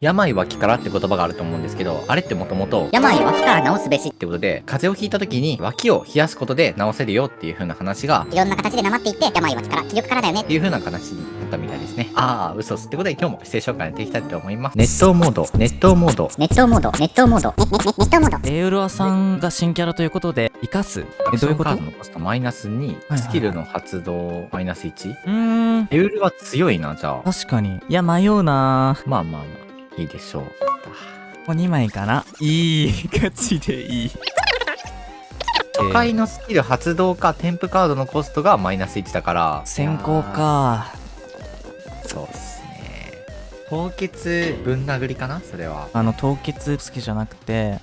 病は気からって言葉があると思うんですけど、あれってもともと、病は気から治すべし。ってことで、風邪をひいた時に脇を冷やすことで治せるよっていう風な話が、いろんな形でなまっていって病は気から気力からだよね。っていう風な話になったみたいですね。ああ、嘘っす。ってことで今日も姿勢紹介やっていきたいと思います。熱湯モード、熱湯モード。ネットモード。ネットモード。ネネネネットモード。エウロアさんが新キャラということで生かす。えどういうこと？カードのコストマイナス2、はいスキルの発動マイナス1。うーん。エウルは強いな、じゃあ。確かに。いや迷うなまあまあまあ、いいでしょう。ここ2枚かな？いいガチでいい初回のスキル発動か添付カードのコストがマイナス1だから。先行かそうっすね。凍結ぶん殴りかな？それは。あの凍結好きじゃなくて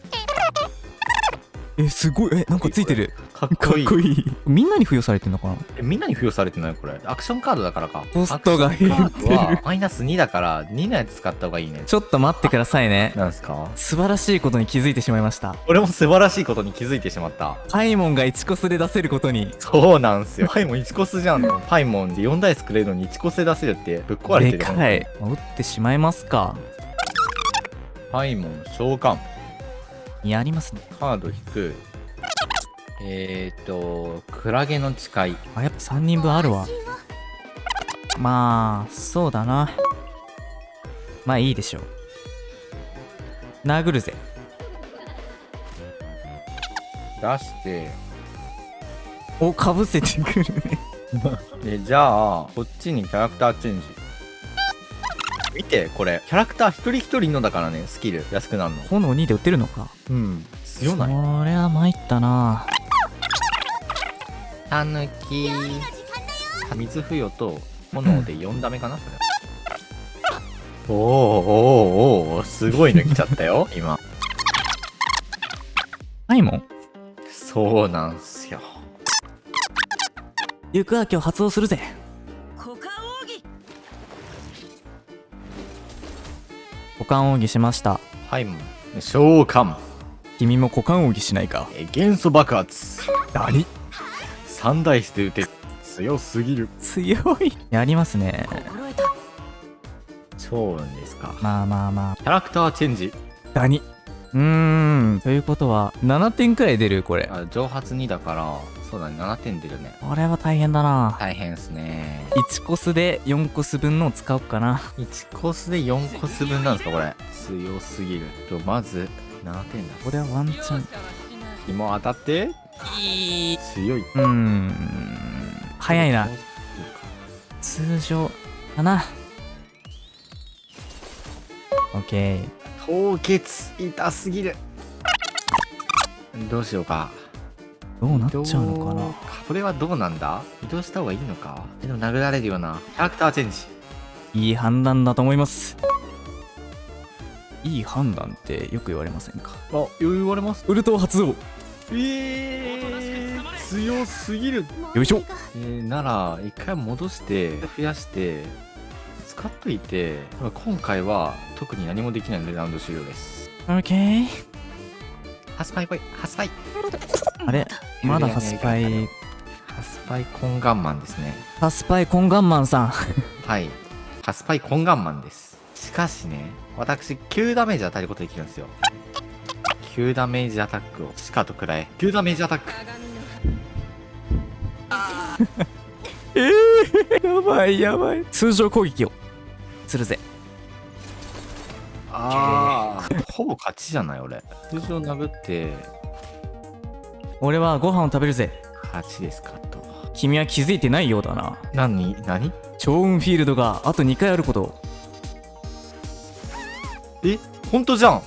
えすごいえなんかついてるかっこいいみんなに付与されてんのかな？えみんなに付与されてないこれ。アクションカードだからか。コストが減ってるマイナス2だから2のやつ使った方がいいね。ちょっと待ってくださいねなんすか？素晴らしいことに気づいてしまいました俺も素晴らしいことに気づいてしまった。パイモンが1コスで出せることにそうなんすよ。パイモン1コスじゃん。パイモンで4台作れるのに1コスで出せるってぶっ壊れてる。でかい打ってしまいますかパイモン召喚。やりますね。カード引く。えーと、クラゲの誓い。あやっぱ3人分あるわ。まあそうだな。まあいいでしょう。殴るぜ。出して、おかぶせてくるね。で、じゃあ、こっちにキャラクターチェンジ。見て、これ。キャラクター一人一人のだからね、スキル安くなるの。炎2で打てるのかうん。強ないそれは参ったなたぬき。水付与と炎で4ダメかな、それ。おーおーおーすごいの来ちゃったよ、今。パイモンそうなんすよ。行くわ今日発動するぜ股間奥義しましたはい、召喚。君も股間奥義しないかえ元素爆発。何？3ダイスで打て。強すぎる。強いやりますね超運ですか。まあまあまあキャラクターチェンジ。ダニうーんということは7点くらい出るこれあ蒸発2だから、そうだね、7点出るね。これは大変だな大変っすね。1コスで4コス分のを使おうかな1コスで4コス分なんですか、これ。強すぎる。と、まず、7点だ。これはワンチャン紐当たって、強い。うーん早いな通常かなオッケー凍結痛すぎるどうしようかどうなっちゃうのかな？これはどうなんだ？移動した方がいいのか？えでも殴られるような。キャラクターチェンジ。いい判断だと思います。いい判断ってよく言われませんか？あ言われます。ウルト発動。えー、強すぎる。よいしょ。えー、なら一回戻して増やして使っといて今回は特に何もできないのでラウンド終了です。オッケー。ハスパイ来いハスパイあれ？まだハスパイハスパイコンガンマンですねハスパイコンガンマンさんはい。ハスパイコンガンマンです。しかしね、私、9ダメージ与えることできるんですよ。9ダメージアタックを、しかとくらえ。9ダメージアタック やばいやばい通常攻撃をするぜあー、ほぼ勝ちじゃない、俺。通常殴って、俺はご飯を食べるぜ。勝ちですかと。君は気づいてないようだな。何何？超運フィールドがあと2回あること。えほんとじゃん。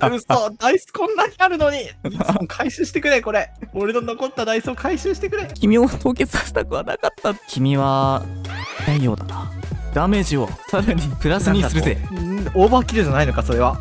嘘ダイスこんなにあるのに。回収してくれ、これ。俺の残ったダイスを回収してくれ。君を凍結させたくはなかった。君はないようだな。ダメージをさらにプラスにするぜ。んオーバーキルじゃないのか、それは。